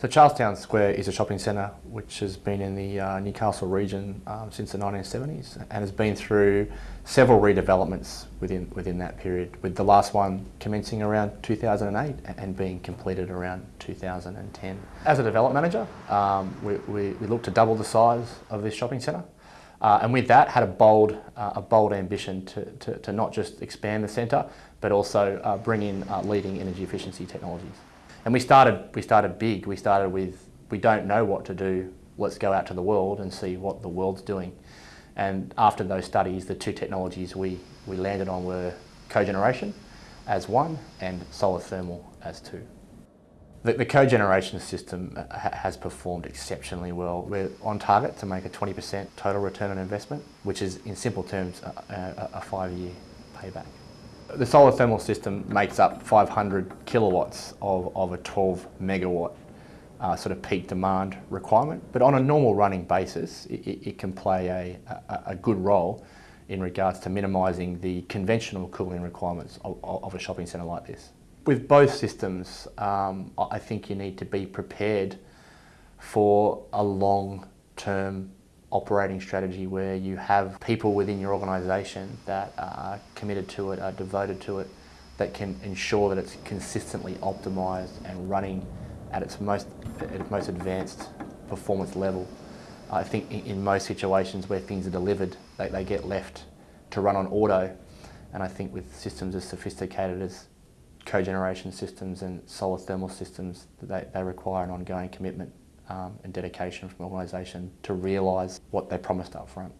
So Charlestown Square is a shopping centre which has been in the uh, Newcastle region um, since the 1970s and has been through several redevelopments within, within that period, with the last one commencing around 2008 and being completed around 2010. As a development manager, um, we, we, we looked to double the size of this shopping centre. Uh, and with that had a bold, uh, a bold ambition to, to, to, not just expand the centre, but also uh, bring in uh, leading energy efficiency technologies. And we started, we started big. We started with, we don't know what to do, let's go out to the world and see what the world's doing. And after those studies, the two technologies we, we landed on were cogeneration as one and solar thermal as two. The, the cogeneration system uh, has performed exceptionally well. We're on target to make a 20% total return on investment, which is in simple terms a, a, a five-year payback. The solar thermal system makes up 500 kilowatts of, of a 12 megawatt uh, sort of peak demand requirement. But on a normal running basis, it, it can play a, a, a, good role in regards to minimising the conventional cooling requirements of, of a shopping centre like this. With both systems, um, I think you need to be prepared for a long-term operating strategy where you have people within your organisation that are committed to it, are devoted to it, that can ensure that it's consistently optimised and running at its most, at its most advanced performance level. I think in, most situations where things are delivered, they, they get left to run on auto. And I think with systems as sophisticated as cogeneration systems and solar thermal systems, they, they require an ongoing commitment um, and dedication from the organisation to realise what they promised up front.